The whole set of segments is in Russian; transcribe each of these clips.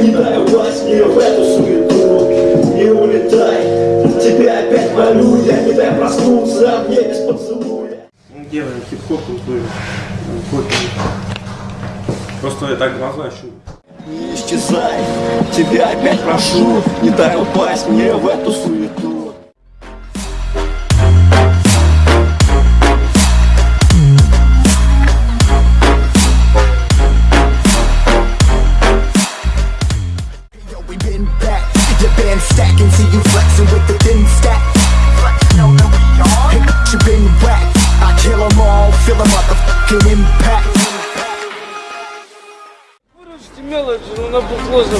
Не дай упасть мне в эту суету. Не улетай, тебя опять молю. Я не дай проснуться мне без поцелуя. Делаем хип-хоп. Просто я так глаза щу. Не исчезай, тебя опять прошу. Не дай упасть мне в эту суету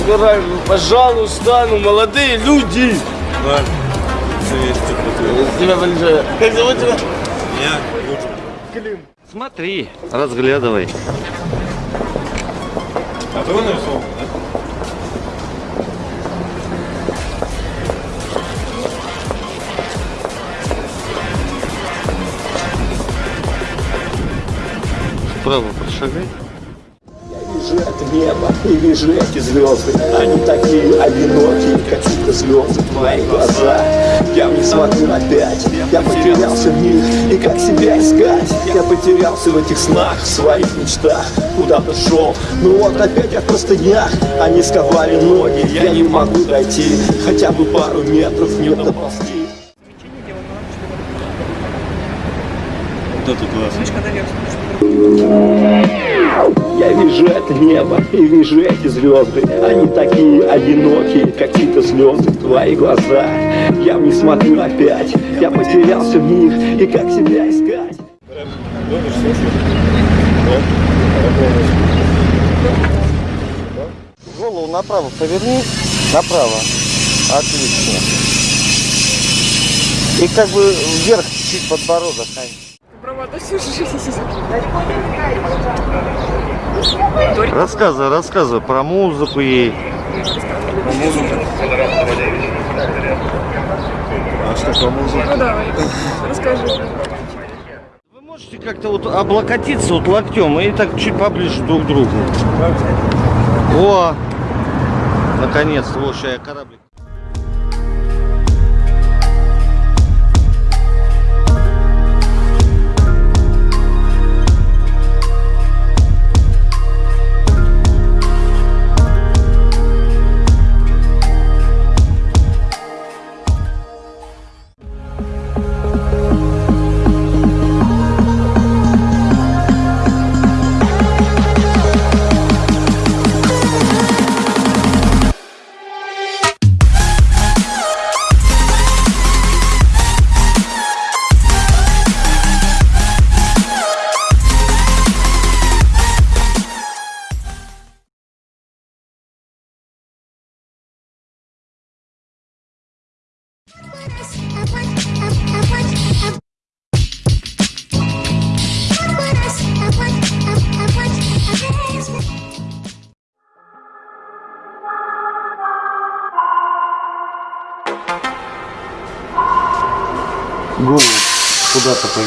забираем, ну, пожалуйста, ну молодые люди. Ладно. Тебя большое. Как зовут тебя? Я Смотри, разглядывай. А ты нарисовал, да? Вправо прошагай. Вижу это небо и вижу эти звезды. Они такие одинокие, какие-то звезды Твои глаза, я в них смотрю опять Я потерялся в них, и как себя искать? Я потерялся в этих снах, в своих мечтах. Куда-то шел, ну вот опять я в простынях. Они сковали ноги, я не могу дойти. Хотя бы пару метров не доползти. Вот это классно. Я вижу это небо и вижу эти звезды Они такие одинокие, какие-то слезы Твои глаза, я в них смотрю опять Я потерялся в них, и как себя искать Голову направо поверни. Направо. Отлично. И как бы вверх чуть подбородок. Ань. Всю жизнь. Рассказывай, рассказывай про музыку ей. А что по музыке? Ну давай, расскажи. Вы можете как-то вот облокотиться вот локтем и так чуть поближе друг к другу. О! Наконец-то, вот сейчас я кораблик. Do it.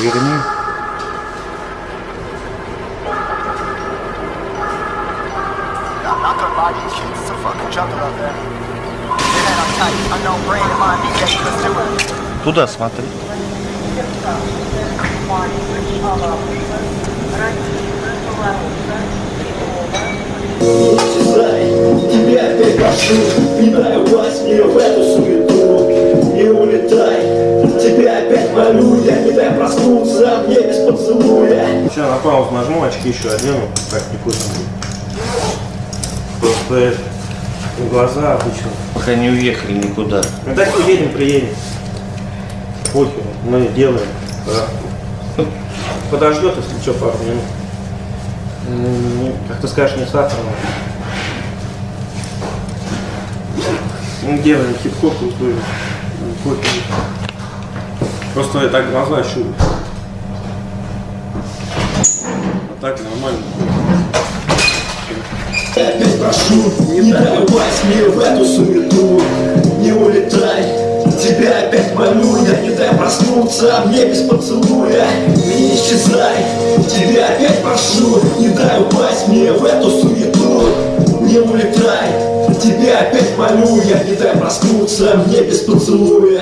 Туда смотри. Тебя опять прошу Не дай упасть мне в эту суету Не улетай, тебя опять молю Я не дай проснуться мне без поцелуя Сейчас на паузу нажму, очки еще одену, так не будет. Просто это, глаза обычно. Пока не уехали никуда. Ну так уедем, приедем. Похер, мы делаем. Да. Подождет, если что, пару минут. Не- Как ты скажешь, не сахарно. Мы делаем хип-хоп крутую. Просто я так глаза щу. А так нормально. Опять прошу, не дай упасть мне в эту суету Не улетай, тебя опять молю Я не дай проснуться мне без поцелуя Не исчезай, тебя опять прошу Не дай упасть мне в эту суету не улетай Тебя опять молю, я не дай проснуться мне без поцелуя.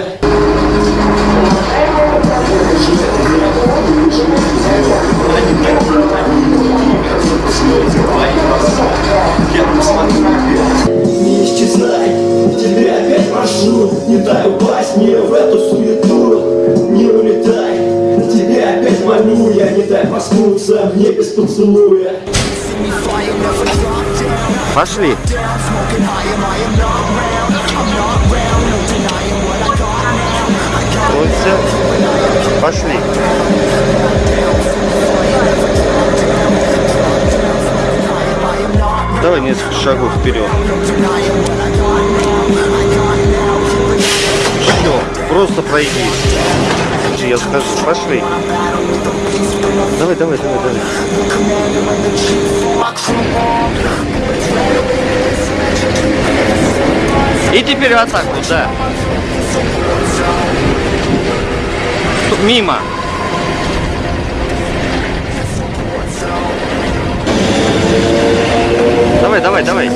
Не исчезай, тебя опять прошу Не дай упасть мне в эту суету. Не улетай, тебя опять молю Я не дай проснуться мне без поцелуя. Пошли. Пошли. Давай несколько шагов вперед. Все, просто пройди. Я скажу, пошли. Давай, давай, давай, давай. И теперь в атаку, да. Мимо. Давай, давай, давай.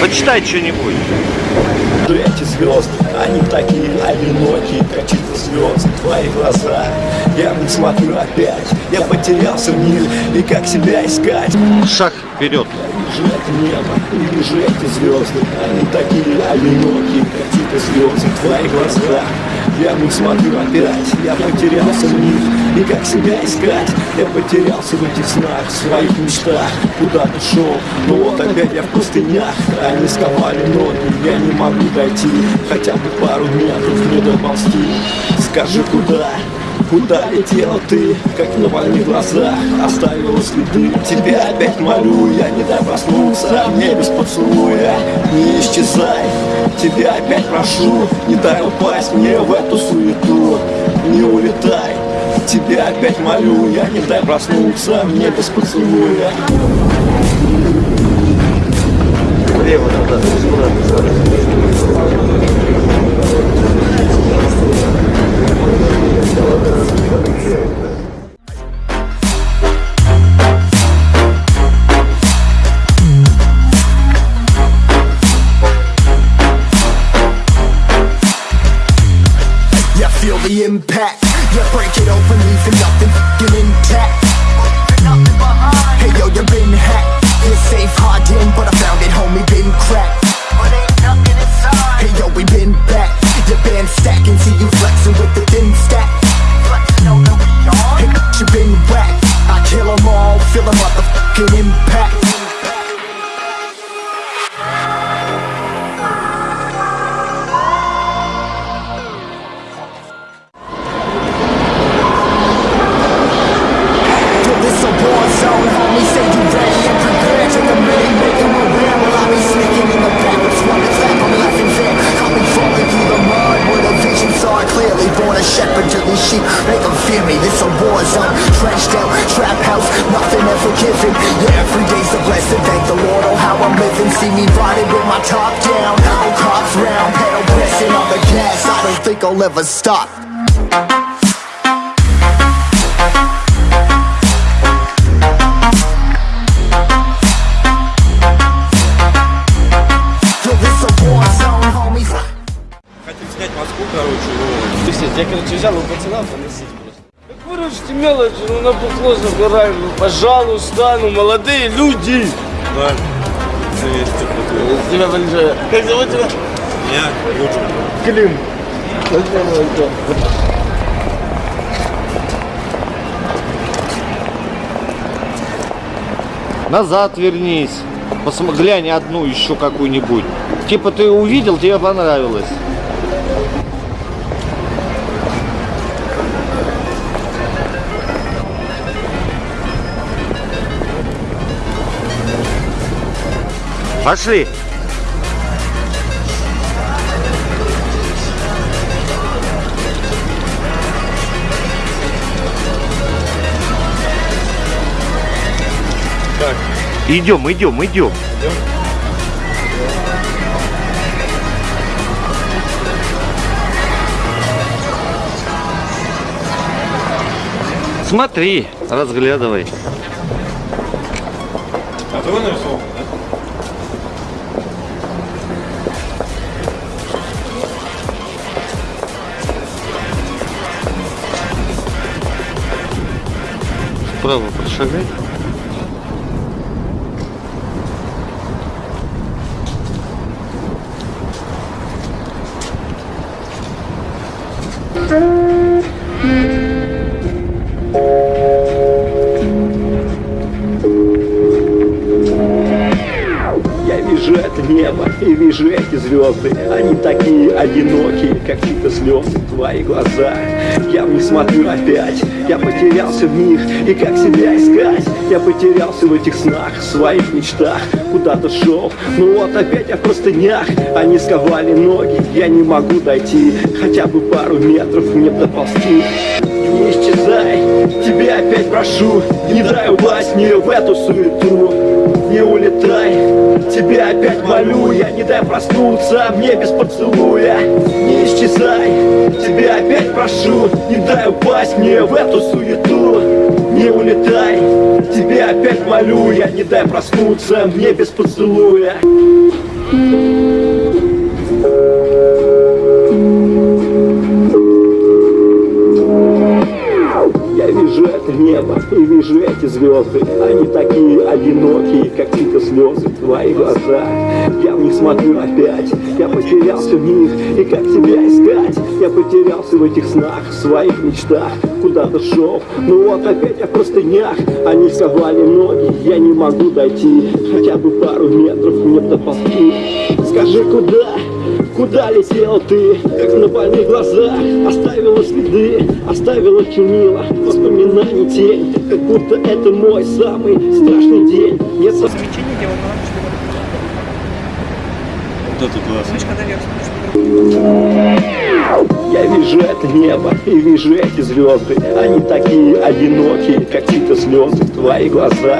Почитай что-нибудь. Эти звезды, они такие одинокие, как чьи-то звезды, твои глаза. Я не смотрю опять, я потерялся в них, и как себя искать. Шаг вперед. Вижу это небо, и вижу эти звезды, они такие одинокие, как чьи-то звезды, твои глаза. Я не смотрю опять, я потерялся в них, и как себя искать. Я потерялся в этих снах, в своих мечтах, куда ты шел, но вот опять я в пустынях, они сковали ноги, я не могу дойти, хотя бы пару метров не доползти. Скажи, куда? Куда летела ты, как на моих глазах? Оставила следы. Тебя опять молю, я не дай проснуться. Мне без поцелуя Не исчезай. Тебя опять прошу Не дай упасть мне в эту суету. Не улетай. Тебя опять молю, я не дай проснуться. Мне без поцелуя. Лево, да, да, You feel the impact. You break it open, me riding with my top down, oh cops round, pedal pressing on the gas. I don't think I'll ever stop. Хотим снять Москву, короче, ну, Пиздец, я, короче, взял у пацана поносить просто. Так выручите мелочи, ну на бухло забираем, ну пожалуйста, ну молодые люди. да, 200 бутылок. Тебя большое. Как зовут тебя? Я лучше. Клим. Спасибо, Назад вернись. Посмотри, глянь одну еще какую-нибудь. Типа ты увидел, тебе понравилось. Пошли. Идем, идем, идем. Смотри, разглядывай. Кто Вправо прошагай. Я вижу это небо и вижу эти звезды. Они такие одинокие, какие-то слезы твои глаза Я в смотрю опять, я потерялся в них. И как себя искать? Я потерялся в этих снах, в своих мечтах. Куда-то шел, ну вот опять я в простынях. Они сковали ноги, я не могу дойти. Хотя бы пару метров мне доползти. Не исчезай, тебя опять прошу. Не дай упасть мне в эту суету Не улетай, тебя опять молю Я. Не дай проснуться мне без поцелуя. Не исчезай, тебя опять прошу. Не дай упасть мне в эту суету. Не улетай, тебя опять молю Я. Не дай проснуться мне без поцелуя. Я небо и вижу эти звезды. Они такие одинокие, какие-то слезы твои глаза. Я в них смотрю опять, я потерялся в них. И как тебя искать? Я потерялся в этих снах, в своих мечтах. Куда-то шел, ну вот опять я в простынях. Они сковали ноги, я не могу дойти. Хотя бы пару метров мне доползти Скажи, куда? Куда летел ты, как на больных глазах? Оставила следы, оставила чернила. Воспоминаний тень, как будто это мой самый страшный день. Нет со- Вот это классно. Мышка наверх смотришь. Я вижу это небо и вижу эти звезды. Они такие одинокие, какие-то слезы твои глаза.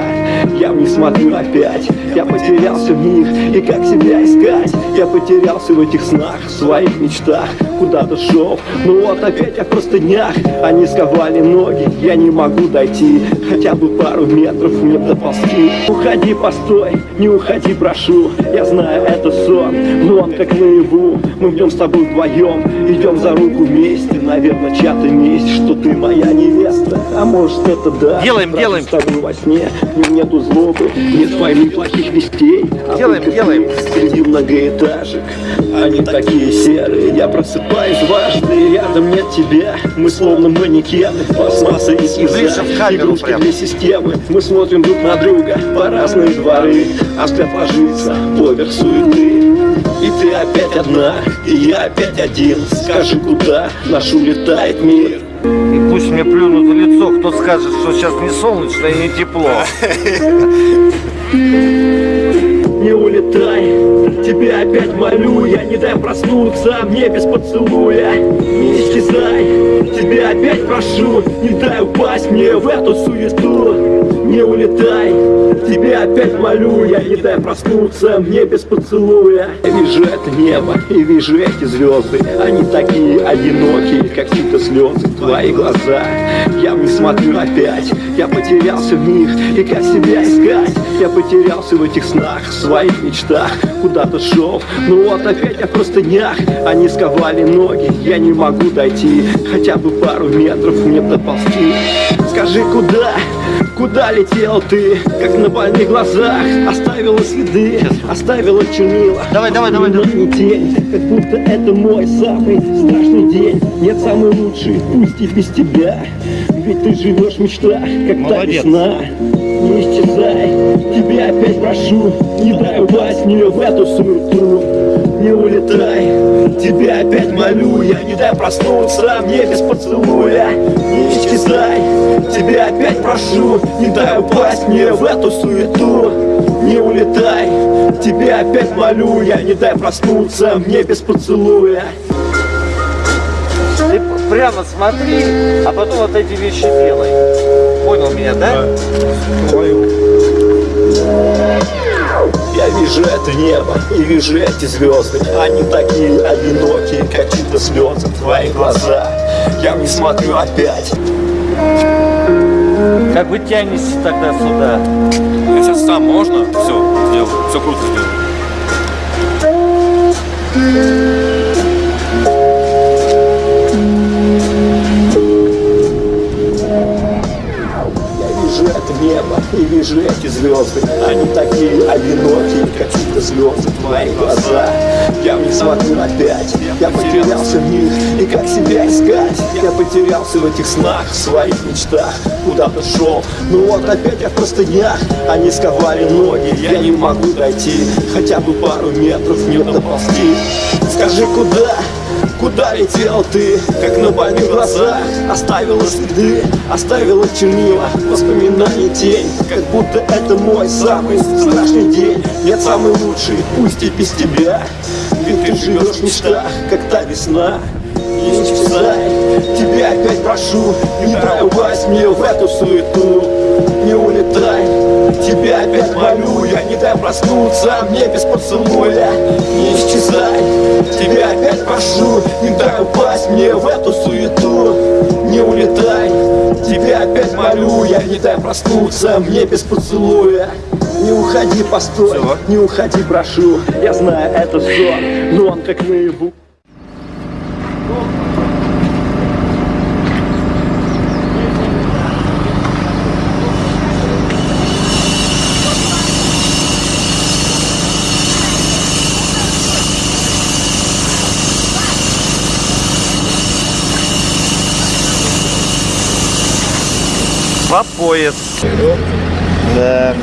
Я в них смотрю опять, я потерялся в них. И как себя искать? Я потерялся в этих снах, в своих мечтах. Куда-то шел, ну вот опять я в простынях. Они сковали ноги, я не могу дойти. Хотя бы пару метров мне доползти. Уходи, постой, не уходи, прошу. Я знаю, это сон, но он как наяву. Мы в нем с тобой вдвоем Идем за руку вместе, наверное, чья-то месть Что ты моя невеста, а может это да Делаем, делаем. с тобой во сне, нету злобы Нет войны, плохих вестей. А Делаем, делаем. Среди многоэтажек Они такие серые, я просыпаюсь дважды и Рядом нет тебя, мы словно манекены Пластмасса и слеза, игрушки прям. для системы. Мы смотрим друг на друга по разные дворы. А взгляд ложится поверх суеты и ты опять одна, и я опять один. Скажи, куда наш улетает мир? И пусть мне плюнут в лицо, кто скажет, что сейчас не солнечно и не тепло. Не улетай, тебя опять молю Я не дай проснуться мне без поцелуя. Не исчезай, тебя опять прошу Не дай упасть мне в эту суету Не улетай, тебя опять молю Я не дай проснуться мне без поцелуя. Я вижу это небо и вижу эти звезды. Они такие одинокие, какие-то слезы твои глаза Я в них смотрю опять, я потерялся в них. И как себя искать? Я потерялся в этих снах, в своих мечтах. Куда-то шел, ну вот опять я в простынях. Они сковали ноги, я не могу дойти. Хотя бы пару метров мне доползти Скажи, куда, куда летел ты? Как на больных глазах. Оставила следы, оставила чернила. Давай, давай, давай, давай. Воспоминаний тень, как будто это мой самый страшный день. Нет, самый лучший, пусть и без тебя. Ведь ты живешь в мечтах, как та Молодец. весна. Не исчезай, тебя опять прошу. Не дай упасть мне в эту суету Не улетай, тебя опять молю Я не дай проснуться мне без поцелуя. Не исчезай, тебя опять прошу Не дай упасть мне в эту суету. Не улетай, тебя опять молю Я не дай проснуться мне без поцелуя. Ты прямо смотри, а потом вот эти вещи делай. Понял меня, да? Я вижу это небо и вижу эти звезды Они такие одинокие, какие-то слезы твои глаза Я в них смотрю опять Как вы тянетесь тогда сюда? Я сейчас сам можно? Все, сделаю. Все круто сделаю. И вижу эти звезды Они такие одинокие, какие-то звезды твои глаза. Я в них смотрю опять, я потерялся в них. И как себя искать? Я потерялся в этих снах, в своих мечтах. Куда-то шел, ну вот опять я в простынях. Они сковали ноги, я не могу дойти. Хотя бы пару метров не доползти. Скажи, куда? Куда летел ты, как на больных глазах Оставила следы, оставила чернила Воспоминания тень, как будто это мой самый страшный день. Нет, самый лучший, пусть и без тебя. Ведь ты живешь в мечтах, как та весна. Не исчезай, тебя опять прошу Не упасть мне в эту суету. Не улетай, тебя опять молю Я не дай проснуться мне без поцелуя Не исчезай, тебя опять прошу Не дай упасть мне в эту суету. Не улетай, тебя опять молю. Я не дай проснуться мне без поцелуя. Не уходи, постой, не уходи, прошу. Я знаю, это сон, но он как наяву По пояс. Да.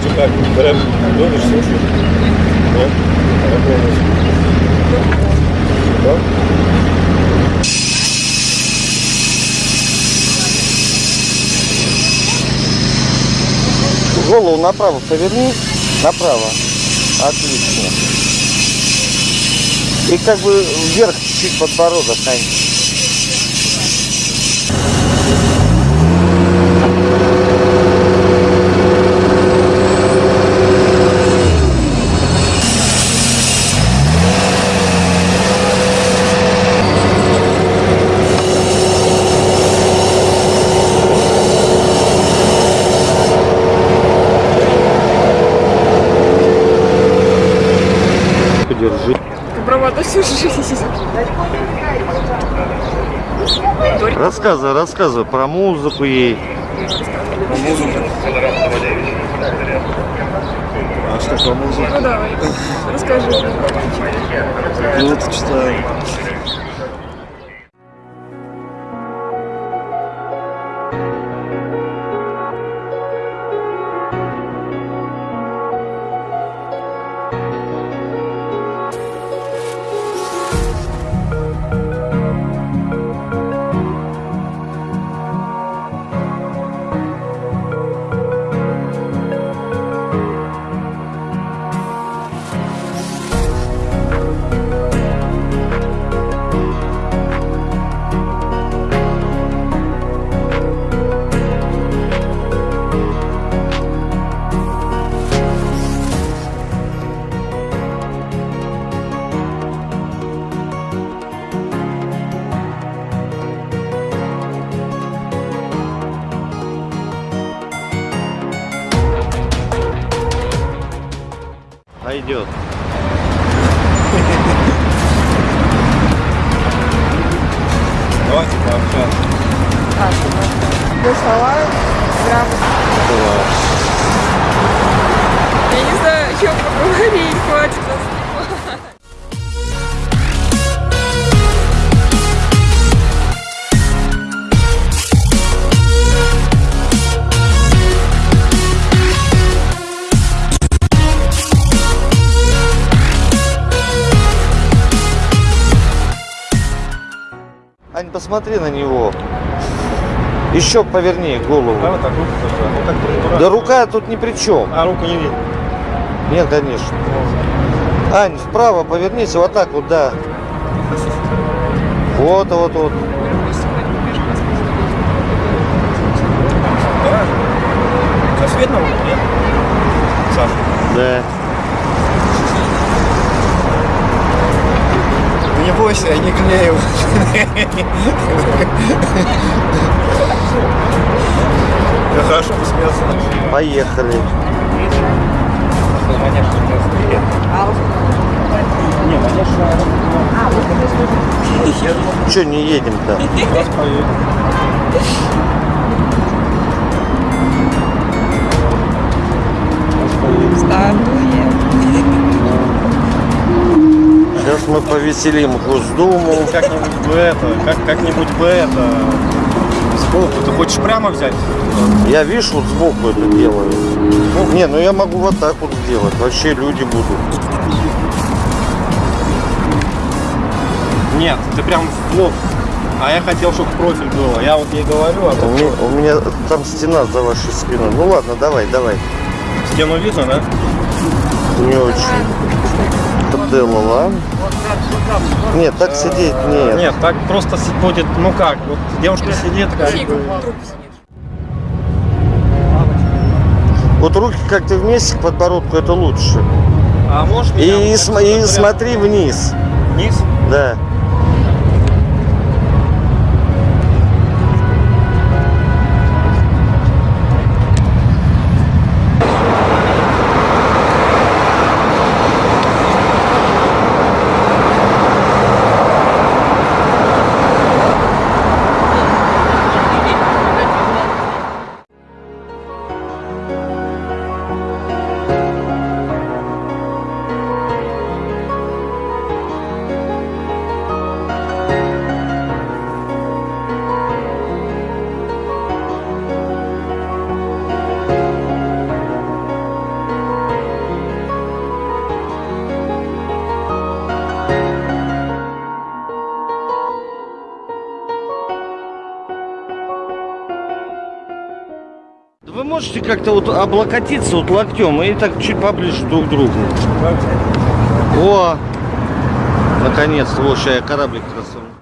Что как? Прям любишь, слушаешь? Нет? А как думаешь? Да? Голову направо поверни. Направо. Отлично. И как бы вверх чуть подбородок, Ань. Подержи. Бравада всю жизнь. Рассказывай, рассказывай про музыку ей. А что по музыке? Ну давай, расскажи. Ну, вот читаю. Пойдет. Посмотри на него. Еще поверни голову. А вот так руку тоже. Ну, так. Да рука тут ни при чем. А руку не видно. Нет, конечно. Ань, вправо повернись, вот так вот, да. Вот, вот, вот. Сейчас видно руку, нет? Саша. Да. Бойся, я не клею. Я хорошо посмеялся. Поехали. Че не едем-то? Сейчас мы повеселим Госдуму. Как-нибудь бы это, как, как-нибудь бы это. Сбоку. Ты хочешь прямо взять? Я, видишь, вот сбоку это делаю. Не, ну я могу вот так вот сделать. Вообще люди будут. Нет, ты прям в лоб. А я хотел, чтобы профиль было. Я вот ей говорю, а У меня, у меня там стена за вашей спиной. Ну ладно, давай, давай. стену видно, да? Не очень. Поделала. Нет, так сидеть нет. Нет, так просто будет, ну как, вот девушка сидит, как бы. Вот руки как-то вместе к подбородку это лучше. А можешь И, меня и вот см- и смотри вниз. вниз? Да. Можете как-то вот облокотиться вот локтем и так чуть поближе друг к другу. О! Наконец-то, вот сейчас я кораблик красавный.